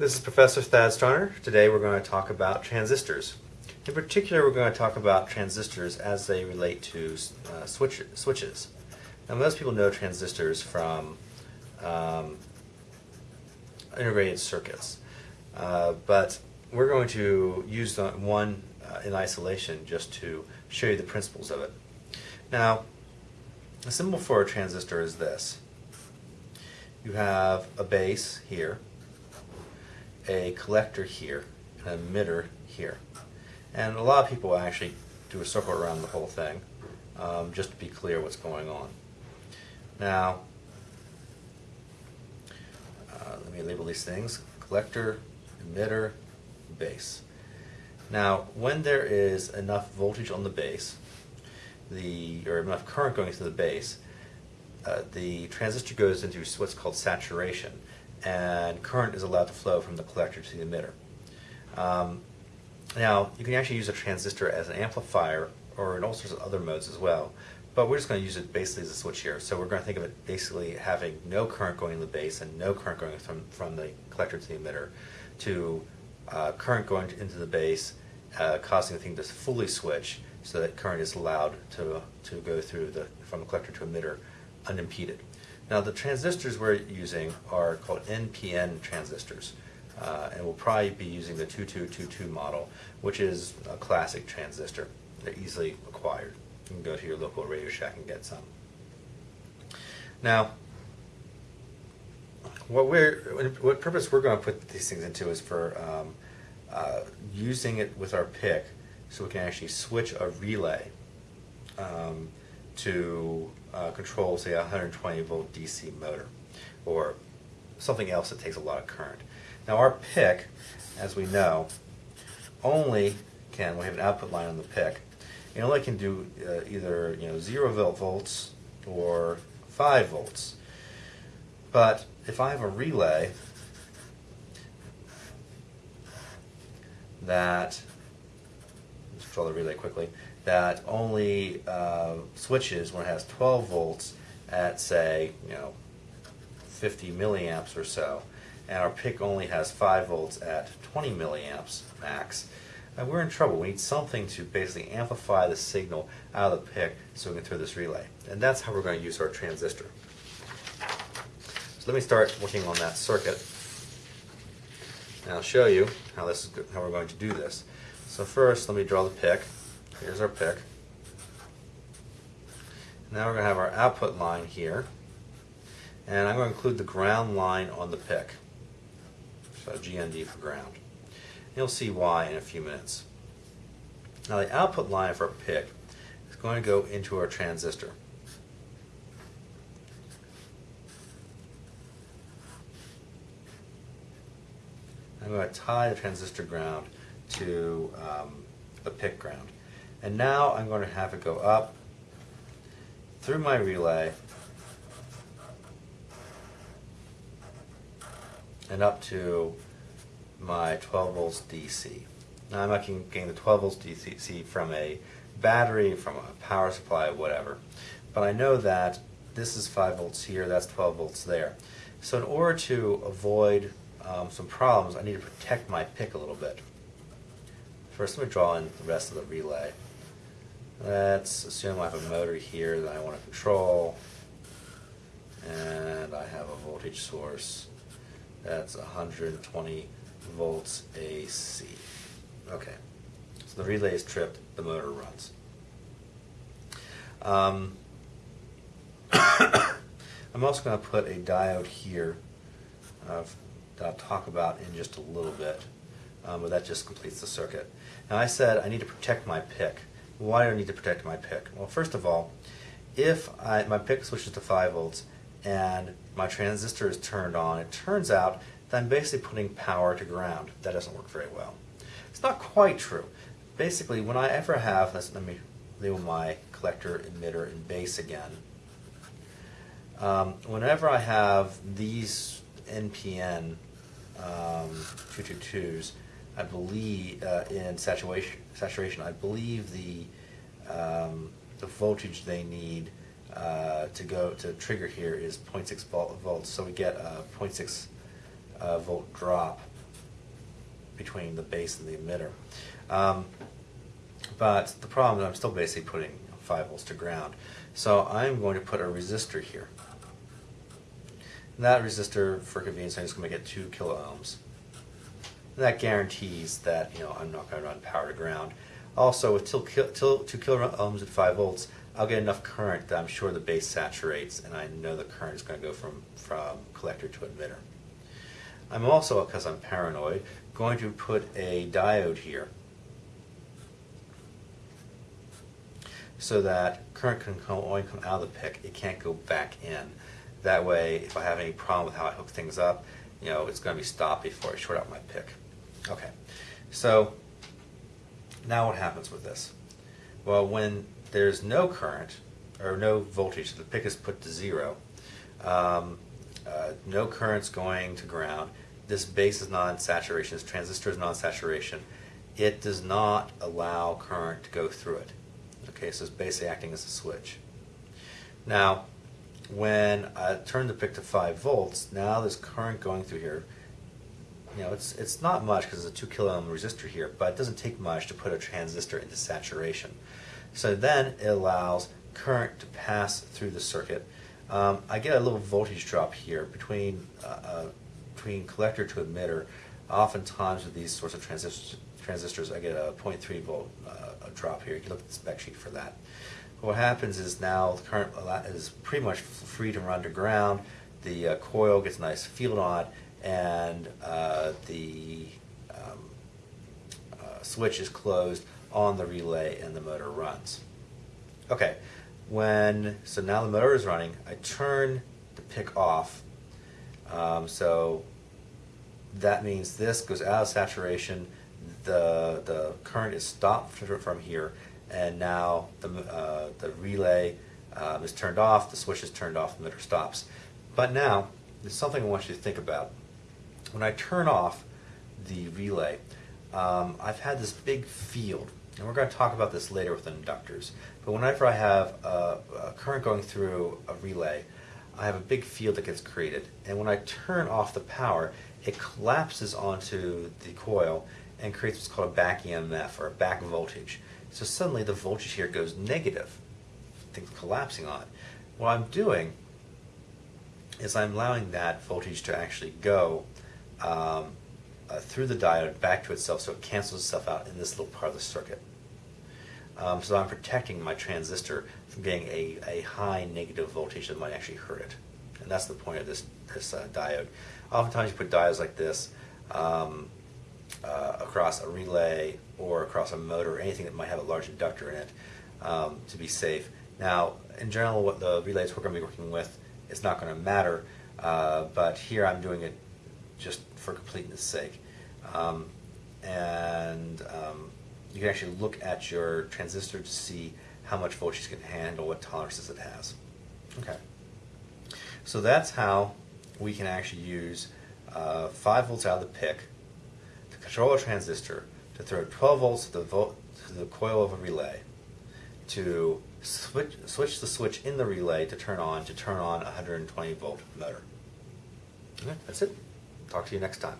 This is Professor Thad Starner. Today we're going to talk about transistors. In particular, we're going to talk about transistors as they relate to uh, switch, switches. Now, most people know transistors from um, integrated circuits, uh, but we're going to use one uh, in isolation just to show you the principles of it. Now, the symbol for a transistor is this. You have a base here, a collector here, an emitter here. And a lot of people actually do a circle around the whole thing, um, just to be clear what's going on. Now, uh, let me label these things. Collector, emitter, base. Now, when there is enough voltage on the base, the or enough current going through the base, uh, the transistor goes into what's called saturation, and current is allowed to flow from the collector to the emitter. Um, now, you can actually use a transistor as an amplifier or in all sorts of other modes as well, but we're just going to use it basically as a switch here. So we're going to think of it basically having no current going in the base and no current going from, from the collector to the emitter to uh, current going into the base, uh, causing the thing to fully switch so that current is allowed to, to go through the, from the collector to emitter unimpeded. Now the transistors we're using are called NPN transistors. Uh, and we'll probably be using the 2222 model, which is a classic transistor. They're easily acquired. You can go to your local Radio Shack and get some. Now, what we're what purpose we're going to put these things into is for um, uh, using it with our PIC, so we can actually switch a relay um, to uh, control, say, a 120 volt DC motor, or something else that takes a lot of current. Now our PIC, as we know, only can, we have an output line on the PIC, it only can do uh, either you know zero volt volts or five volts. But if I have a relay that let's draw the relay quickly that only uh, switches when it has 12 volts at say you know 50 milliamps or so and our PIC only has 5 volts at 20 milliamps max and we're in trouble. We need something to basically amplify the signal out of the PIC so we can throw this relay. And that's how we're going to use our transistor. So let me start working on that circuit. And I'll show you how this is how we're going to do this. So first, let me draw the PIC. Here's our PIC. Now we're going to have our output line here. And I'm going to include the ground line on the PIC. So GND for ground. You'll see why in a few minutes. Now the output line for our PIC is going to go into our transistor. I'm going to tie the transistor ground to um, the PIC ground. And now I'm going to have it go up through my relay and up to my 12 volts DC. Now I'm not getting the 12 volts DC from a battery, from a power supply, whatever. But I know that this is 5 volts here, that's 12 volts there. So in order to avoid um, some problems, I need to protect my PIC a little bit. First, let me draw in the rest of the relay. Let's assume I have a motor here that I want to control, and I have a voltage source that's 120 volts AC. Okay, so the relay is tripped, the motor runs. Um, I'm also going to put a diode here uh, that I'll talk about in just a little bit, um, but that just completes the circuit. Now I said I need to protect my PIC. Why do I need to protect my PIC? Well, first of all, if I, my PIC switches to 5 volts and my transistor is turned on, it turns out that I'm basically putting power to ground. That doesn't work very well. It's not quite true. Basically, when I ever have, let me label my collector, emitter, and base again. Um, whenever I have these NPN um, 222s, I believe uh, in saturation, saturation, I believe the um, the voltage they need uh, to go to trigger here is 0.6 volts. So we get a 0.6 uh, volt drop between the base and the emitter. Um, but the problem is I'm still basically putting 5 volts to ground. So I'm going to put a resistor here. And that resistor, for convenience, I'm just going to it 2 kilo ohms. That guarantees that you know I'm not going to run power to ground. Also, with till, till 2 kilo ohms at 5 volts, I'll get enough current that I'm sure the base saturates, and I know the current is going to go from, from collector to emitter. I'm also, because I'm paranoid, going to put a diode here so that current can come, only come out of the PIC. it can't go back in. That way, if I have any problem with how I hook things up, you know, it's going to be stopped before I short out my PIC. Okay, so now what happens with this? Well, when there's no current, or no voltage, the PIC is put to zero, um, uh, no current's going to ground, this base is non-saturation, this transistor is non-saturation, it does not allow current to go through it. Okay, so it's basically acting as a switch. Now, when I turn the PIC to 5 volts, now there's current going through here. You know, it's, it's not much because it's a 2 kilo ohm resistor here, but it doesn't take much to put a transistor into saturation. So then it allows current to pass through the circuit. Um, I get a little voltage drop here between, uh, uh, between collector to emitter. Oftentimes with these sorts of transistors, transistors I get a 0.3 volt uh, a drop here. You can look at the spec sheet for that. What happens is now the current is pretty much free to run to ground. The uh, coil gets a nice field on it, and uh, the um, uh, switch is closed on the relay and the motor runs. Okay, when so now the motor is running, I turn the PIC off. Um, so that means this goes out of saturation. The the current is stopped from here, and now the uh, the relay um, is turned off. The switch is turned off. The motor stops. But now there's something I want you to think about. When I turn off the relay, um, I've had this big field and we're going to talk about this later with inductors, but whenever I have a, a, current going through a relay, I have a big field that gets created. And when I turn off the power, it collapses onto the coil and creates what's called a back EMF or a back voltage. So suddenly the voltage here goes negative, things collapsing on it. What I'm doing is I'm allowing that voltage to actually go um, uh, through the diode back to itself so it cancels itself out in this little part of the circuit. Um, so I'm protecting my transistor from getting a, a high negative voltage that might actually hurt it. And that's the point of this, this uh, diode. Oftentimes you put diodes like this um, uh, across a relay or across a motor or anything that might have a large inductor in it um, to be safe. Now, in general, what the relays we're going to be working with is not going to matter, uh, but here I'm doing it just for completeness sake. Um, and um, you can actually look at your transistor to see how much voltage it can handle, what tolerances it has. Okay. So that's how we can actually use uh, 5 volts out of the PIC to control a transistor, to throw 12 volts to the, to the coil of a relay, to switch, switch the switch in the relay to turn on, to turn on a 120 volt motor. Okay, that's it. Talk to you next time.